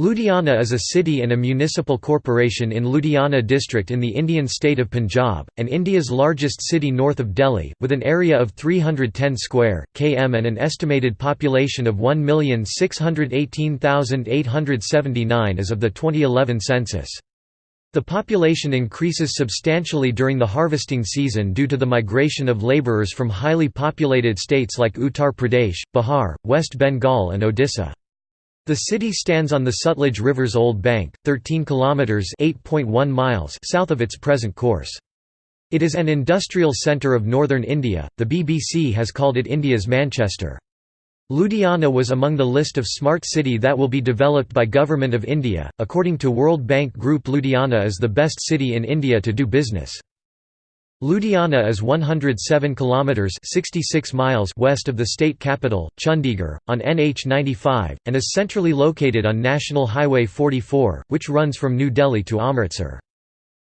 Ludhiana is a city and a municipal corporation in Ludhiana district in the Indian state of Punjab, and India's largest city north of Delhi, with an area of 310 square km and an estimated population of 1,618,879 as of the 2011 census. The population increases substantially during the harvesting season due to the migration of labourers from highly populated states like Uttar Pradesh, Bihar, West Bengal and Odisha. The city stands on the Sutlej River's old bank, 13 kilometers (8.1 miles) south of its present course. It is an industrial centre of northern India. The BBC has called it India's Manchester. Ludhiana was among the list of smart city that will be developed by Government of India. According to World Bank Group, Ludhiana is the best city in India to do business. Ludhiana is 107 kilometers (66 miles) west of the state capital, Chandigarh, on NH 95, and is centrally located on National Highway 44, which runs from New Delhi to Amritsar.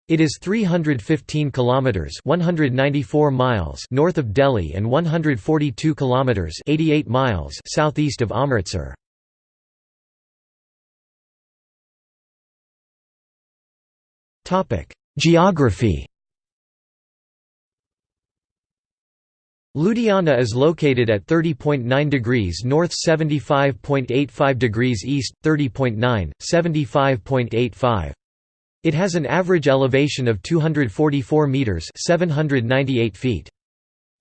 It is 315 kilometers (194 miles) north of Delhi and 142 kilometers (88 miles) southeast of Amritsar. Topic: Geography Ludhiana is located at 30.9 degrees north 75.85 degrees east, 30.9, 75.85. It has an average elevation of 244 metres 798 feet.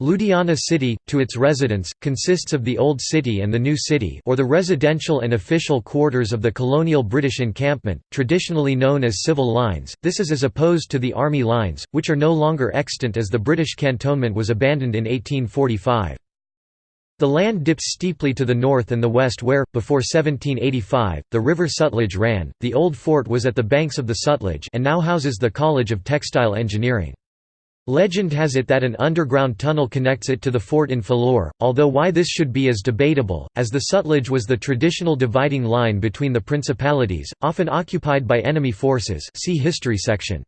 Ludhiana city, to its residents, consists of the Old City and the New City or the residential and official quarters of the colonial British encampment, traditionally known as civil lines, this is as opposed to the army lines, which are no longer extant as the British cantonment was abandoned in 1845. The land dips steeply to the north and the west where, before 1785, the river Sutlej ran. The old fort was at the banks of the Sutlej and now houses the College of Textile Engineering. Legend has it that an underground tunnel connects it to the fort in Phillaur, although why this should be is debatable, as the Sutlej was the traditional dividing line between the principalities, often occupied by enemy forces see History section.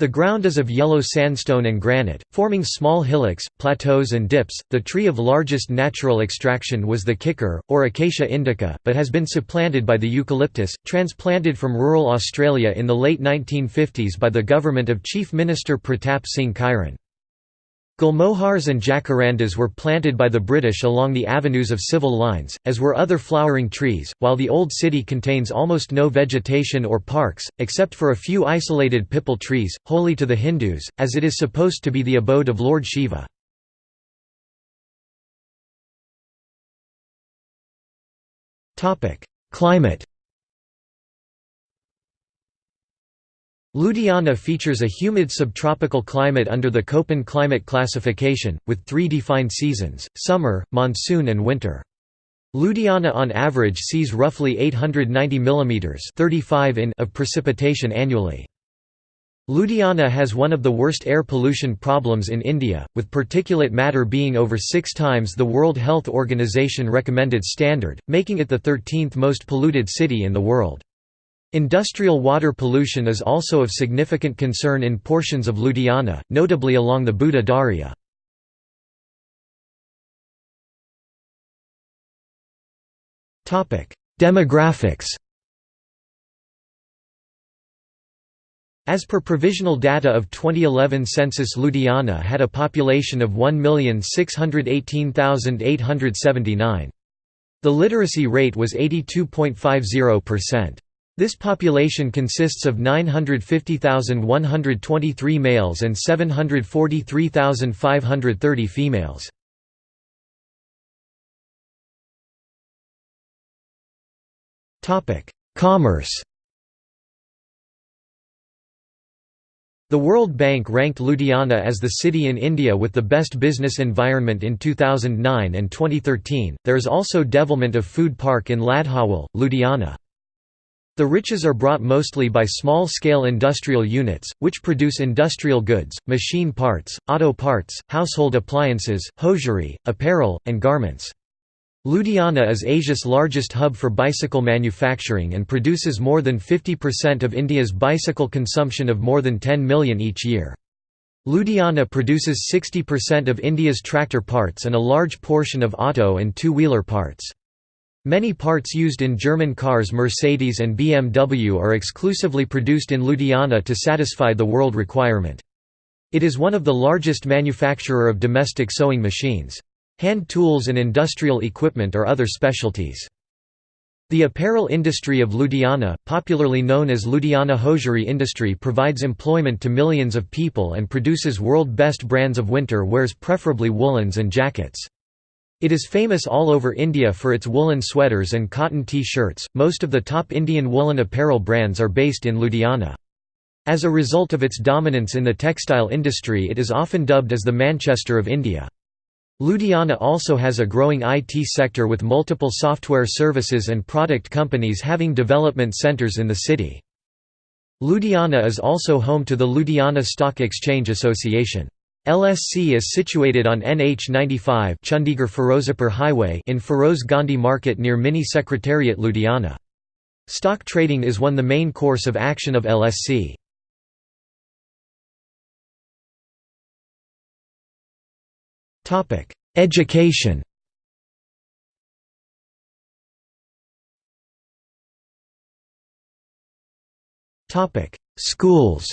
The ground is of yellow sandstone and granite, forming small hillocks, plateaus and dips. The tree of largest natural extraction was the kikar, or Acacia indica, but has been supplanted by the eucalyptus, transplanted from rural Australia in the late 1950s by the government of Chief Minister Pratap Singh Kairon. Gulmohars and jacarandas were planted by the British along the avenues of civil lines, as were other flowering trees, while the old city contains almost no vegetation or parks, except for a few isolated pipal trees, holy to the Hindus, as it is supposed to be the abode of Lord Shiva. Climate Ludhiana features a humid subtropical climate under the Köppen climate classification, with three defined seasons, summer, monsoon and winter. Ludhiana on average sees roughly 890 mm 35 in of precipitation annually. Ludhiana has one of the worst air pollution problems in India, with particulate matter being over six times the World Health Organization recommended standard, making it the 13th most polluted city in the world. Industrial water pollution is also of significant concern in portions of Ludhiana, notably along the Buddha Darya. Demographics As per provisional data of 2011 census Ludhiana had a population of 1,618,879. The literacy rate was 82.50%. This population consists of 950,123 males and 743,530 females. Commerce The World Bank ranked Ludhiana as the city in India with the best business environment in 2009 and 2013. There is also development of food park in Ladhowal, Ludhiana. The riches are brought mostly by small-scale industrial units, which produce industrial goods, machine parts, auto parts, household appliances, hosiery, apparel, and garments. Ludhiana is Asia's largest hub for bicycle manufacturing and produces more than 50% of India's bicycle consumption of more than 10 million each year. Ludhiana produces 60% of India's tractor parts and a large portion of auto and two-wheeler parts. Many parts used in German cars Mercedes and BMW are exclusively produced in Ludhiana to satisfy the world requirement. It is one of the largest manufacturer of domestic sewing machines. Hand tools and industrial equipment are other specialties. The apparel industry of Ludhiana, popularly known as Ludhiana hosiery industry provides employment to millions of people and produces world best brands of winter wears preferably woolens and jackets. It is famous all over India for its woolen sweaters and cotton T-shirts. Most of the top Indian woolen apparel brands are based in Ludhiana. As a result of its dominance in the textile industry it is often dubbed as the Manchester of India. Ludhiana also has a growing IT sector with multiple software services and product companies having development centers in the city. Ludhiana is also home to the Ludhiana Stock Exchange Association. LSC is situated on NH 95 Chandigarh Firozapur Highway in Feroz Gandhi Market near Mini Secretariat Ludhiana. Stock trading is one the main course of action of LSC. Topic: Education Topic: Schools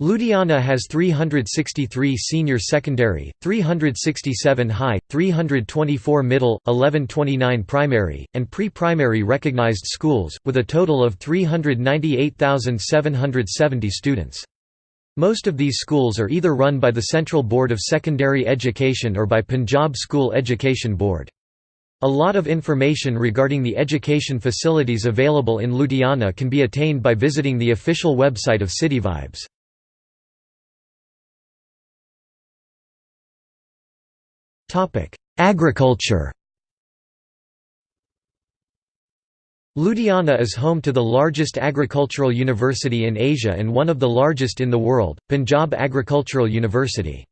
Ludhiana has 363 senior secondary, 367 high, 324 middle, 1129 primary, and pre-primary recognized schools, with a total of 398,770 students. Most of these schools are either run by the Central Board of Secondary Education or by Punjab School Education Board. A lot of information regarding the education facilities available in Ludhiana can be attained by visiting the official website of CityVibes. Agriculture. Ludhiana is home to the largest agricultural university in Asia and one of the largest in the world, Punjab Agricultural University.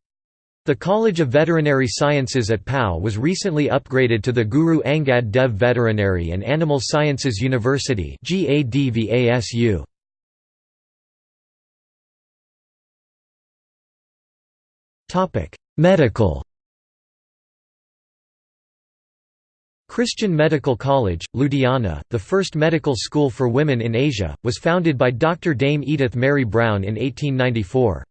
The College of Veterinary Sciences at PAU was recently upgraded to the Guru Angad Dev Veterinary and Animal Sciences University Medical Christian Medical College, Ludhiana, the first medical school for women in Asia, was founded by Dr. Dame Edith Mary Brown in 1894.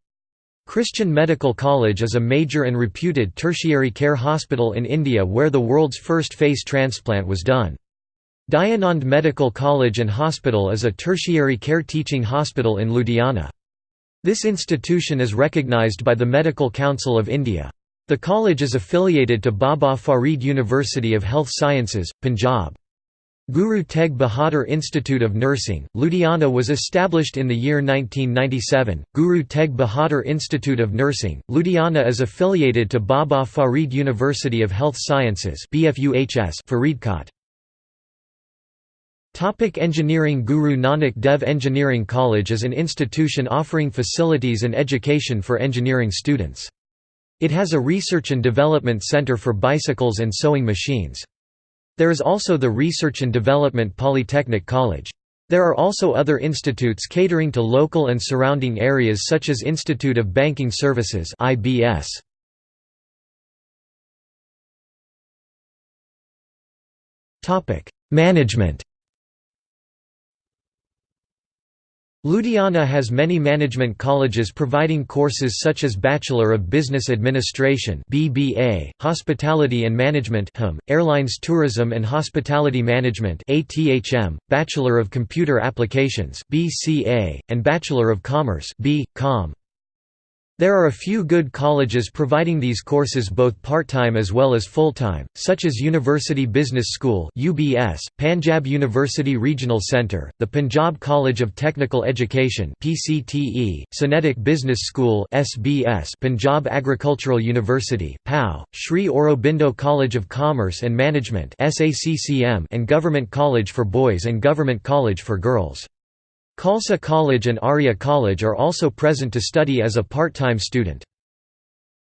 Christian Medical College is a major and reputed tertiary care hospital in India where the world's first face transplant was done. Dayanand Medical College and Hospital is a tertiary care teaching hospital in Ludhiana. This institution is recognised by the Medical Council of India. The college is affiliated to Baba Farid University of Health Sciences, Punjab. Guru Tegh Bahadur Institute of Nursing, Ludhiana was established in the year 1997. Guru Tegh Bahadur Institute of Nursing, Ludhiana is affiliated to Baba Farid University of Health Sciences (BFUHS) Faridkot. Topic engineering Guru Nanak Dev Engineering College is an institution offering facilities and education for engineering students. It has a research and development center for bicycles and sewing machines. There is also the Research and Development Polytechnic College. There are also other institutes catering to local and surrounding areas such as Institute of Banking Services IBS. Management Ludhiana has many management colleges providing courses such as Bachelor of Business Administration (BBA), Hospitality and Management HM, Airlines Tourism and Hospitality Management (ATHM), Bachelor of Computer Applications (BCA), and Bachelor of Commerce (B.Com). There are a few good colleges providing these courses both part-time as well as full-time, such as University Business School (UBS), Panjab University Regional Centre, the Punjab College of Technical Education (PCTE), Sonetic Business School (SBS), Punjab Agricultural University (PAU), Sri Aurobindo College of Commerce and Management (SACCM), and Government College for Boys and Government College for Girls. Khalsa College and Arya College are also present to study as a part-time student.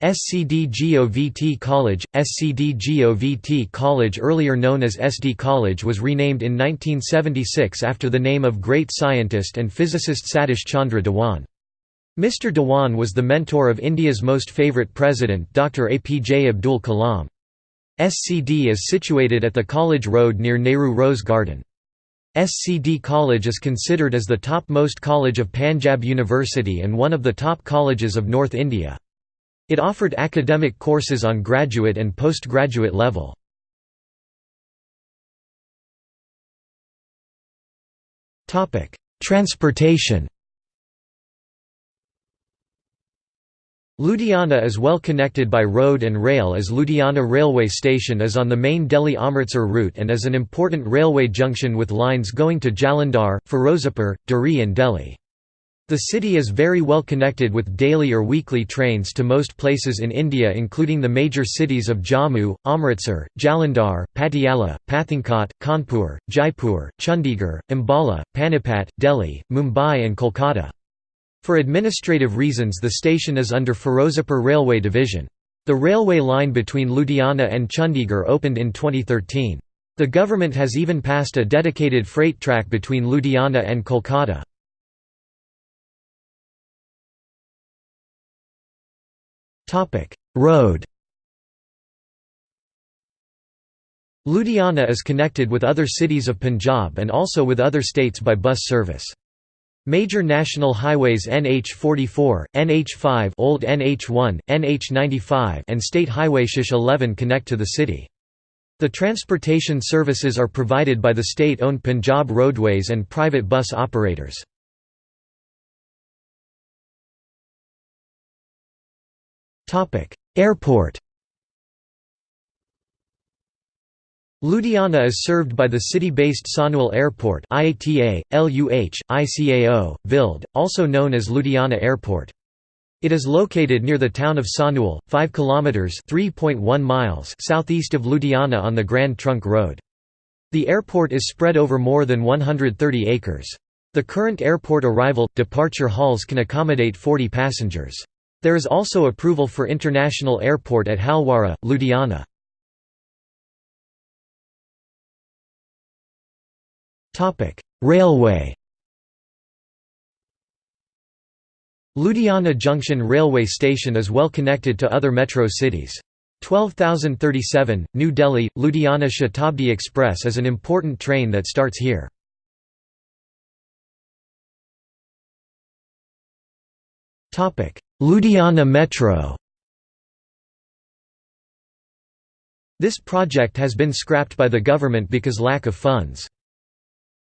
SCD-GOVT College – SCD-GOVT College earlier known as SD College was renamed in 1976 after the name of great scientist and physicist Satish Chandra Dhawan. Mr Dhawan was the mentor of India's most favourite president Dr APJ Abdul Kalam. SCD is situated at the College Road near Nehru Rose Garden. SCD College is considered as the topmost college of Panjab University and one of the top colleges of North India. It offered academic courses on graduate and postgraduate level. Transportation Ludhiana is well connected by road and rail as Ludhiana railway station is on the main Delhi-Amritsar route and is an important railway junction with lines going to Jalandhar, Firozapur, Dhuri and Delhi. The city is very well connected with daily or weekly trains to most places in India including the major cities of Jammu, Amritsar, Jalandhar, Patiala, Pathankot, Kanpur, Jaipur, Chandigarh, Ambala, Panipat, Delhi, Mumbai and Kolkata. For administrative reasons the station is under Firozapur Railway Division. The railway line between Ludhiana and Chandigarh opened in 2013. The government has even passed a dedicated freight track between Ludhiana and Kolkata. Road Ludhiana is connected with other cities of Punjab and also with other states by bus service. Major national highways NH44, NH5 Old NH1, NH95 and State Highway Shish 11 connect to the city. The transportation services are provided by the state-owned Punjab Roadways and private bus operators. Airport Ludhiana is served by the city-based Sahnewal Airport IATA, LUH, ICAO, VILD, also known as Ludhiana Airport. It is located near the town of Sahnewal, 5 kilometers (3.1 miles) southeast of Ludhiana on the Grand Trunk Road. The airport is spread over more than 130 acres. The current airport arrival departure halls can accommodate 40 passengers. There is also approval for international airport at Halwara, Ludhiana. Railway Ludhiana Junction Railway Station is well connected to other metro cities. 12037, New Delhi, Ludhiana Shatabdi Express is an important train that starts here. Ludhiana Metro This project has been scrapped by the government because lack of funds.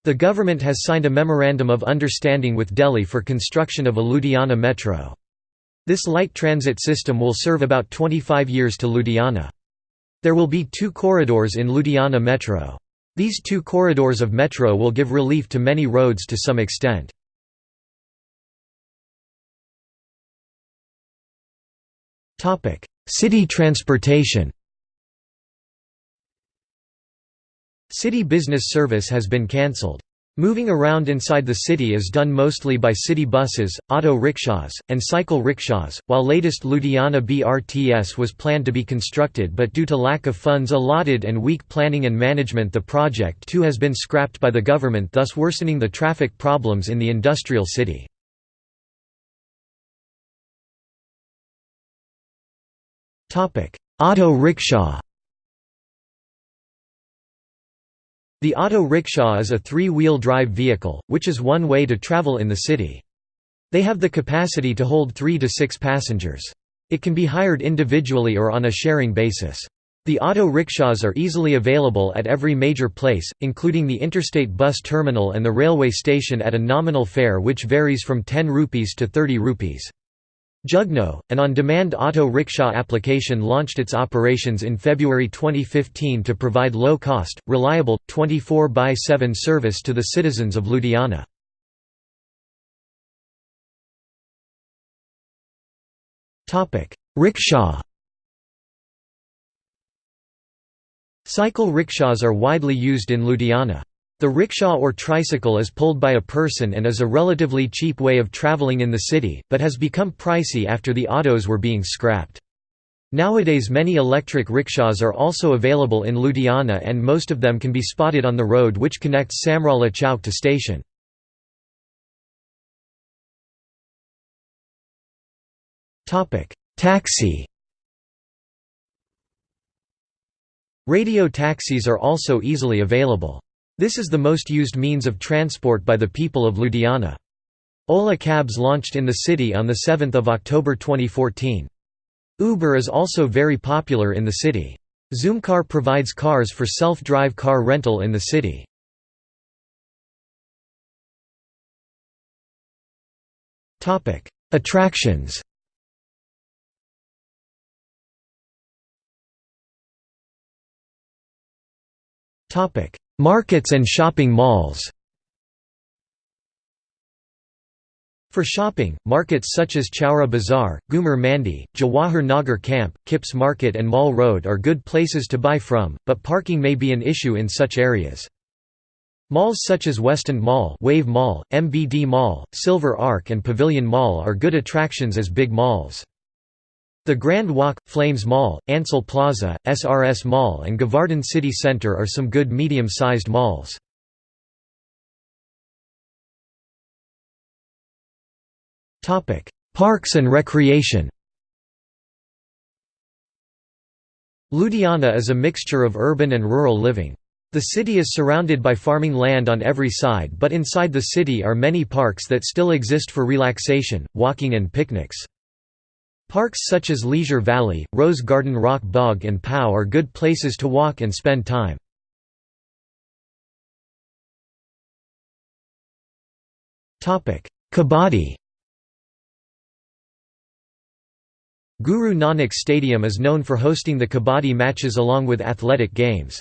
The government has signed a Memorandum of Understanding with Delhi for construction of a Ludhiana metro. This light transit system will serve about 25 years to Ludhiana. There will be two corridors in Ludhiana metro. These two corridors of metro will give relief to many roads to some extent. City transportation City business service has been cancelled. Moving around inside the city is done mostly by city buses, auto rickshaws, and cycle rickshaws, while latest Ludhiana BRTS was planned to be constructed but due to lack of funds allotted and weak planning and management the project too has been scrapped by the government thus worsening the traffic problems in the industrial city. Auto rickshaw The auto rickshaw is a three-wheel drive vehicle, which is one way to travel in the city. They have the capacity to hold three to six passengers. It can be hired individually or on a sharing basis. The auto rickshaws are easily available at every major place, including the interstate bus terminal and the railway station at a nominal fare which varies from 10 rupees to 30 rupees. Jugnoo, an on-demand auto rickshaw application launched its operations in February 2015 to provide low-cost, reliable, 24x7 service to the citizens of Ludhiana. Rickshaw Cycle rickshaws are widely used in Ludhiana. The rickshaw or tricycle is pulled by a person and is a relatively cheap way of travelling in the city, but has become pricey after the autos were being scrapped. Nowadays many electric rickshaws are also available in Ludhiana and most of them can be spotted on the road which connects Samrala Chowk to station. Taxi Radio taxis are also easily available. This is the most used means of transport by the people of Ludhiana. Ola Cabs launched in the city on 7 October 2014. Uber is also very popular in the city. Zoomcar provides cars for self-drive car rental in the city. Attractions Markets and shopping malls For shopping, markets such as Chaura Bazaar, Ghumar Mandi, Jawahar Nagar Camp, Kips Market and Mall Road are good places to buy from, but parking may be an issue in such areas. Malls such as Westend Mall, Wave Mall, MBD Mall, Silver Arc and Pavilion Mall are good attractions as big malls. The Grand Walk, Flames Mall, Ansal Plaza, SRS Mall and Govardhan City Centre are some good medium-sized malls. Parks and recreation Ludhiana is a mixture of urban and rural living. The city is surrounded by farming land on every side but inside the city are many parks that still exist for relaxation, walking and picnics. Parks such as Leisure Valley, Rose Garden Rakh Bagh and POW are good places to walk and spend time. Kabaddi Guru Nanak Stadium is known for hosting the Kabaddi matches along with athletic games.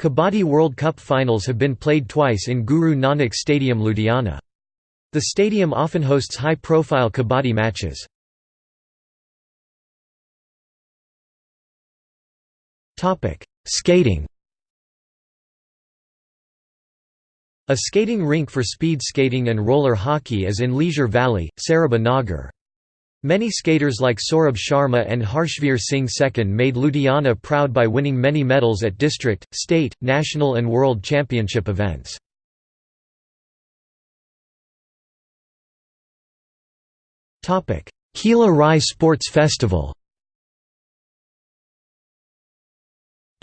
Kabaddi World Cup finals have been played twice in Guru Nanak Stadium Ludhiana. The stadium often hosts high-profile Kabaddi matches. Skating A skating rink for speed skating and roller hockey is in Leisure Valley, Sarabha Nagar. Many skaters like Saurabh Sharma and Harshveer Singh Sekhon made Ludhiana proud by winning many medals at district, state, national and world championship events. Kila Rai Sports Festival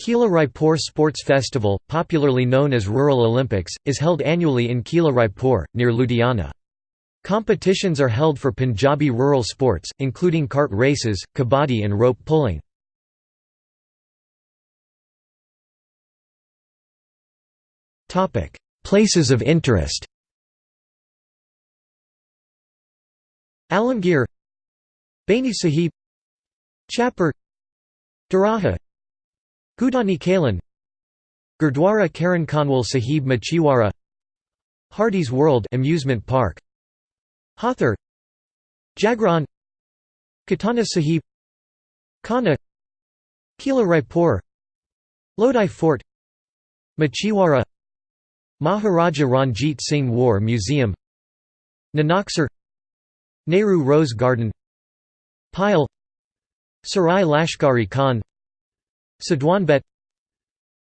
Kila Raipur Sports Festival, popularly known as Rural Olympics, is held annually in Kila Raipur, near Ludhiana. Competitions are held for Punjabi rural sports, including cart races, kabaddi and rope pulling. Places of interest Alamgir Baini Sahib Chapar Doraha Gudani Kalan Gurdwara Charan Kanwal Sahib Machiwara Hardy's World amusement park Hathor Jagraon Katana Sahib Kana Kila Raipur Lodi Fort Machiwara Maharaja Ranjit Singh War Museum Nanaksar Nehru Rose Garden Pile Sarai Lashkari Khan Sadwanbet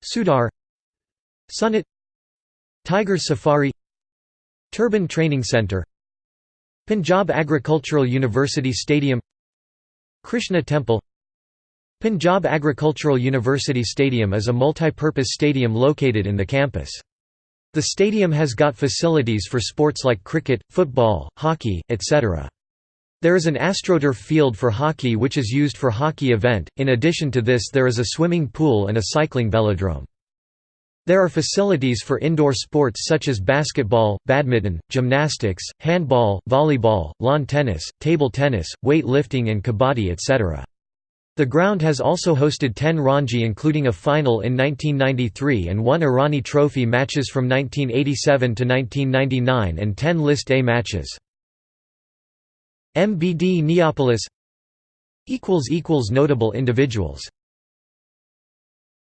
Sudar Sunit Tiger Safari Turban Training Center Punjab Agricultural University Stadium Krishna Temple Punjab Agricultural University Stadium is a multi-purpose stadium located in the campus. The stadium has got facilities for sports like cricket, football, hockey, etc. There is an AstroTurf field for hockey which is used for hockey event, in addition to this there is a swimming pool and a cycling velodrome. There are facilities for indoor sports such as basketball, badminton, gymnastics, handball, volleyball, lawn tennis, table tennis, weight lifting and kabaddi etc. The ground has also hosted 10 Ranji including a final in 1993 and one Irani Trophy matches from 1987 to 1999 and 10 List A matches. MBD Neopolis Notable individuals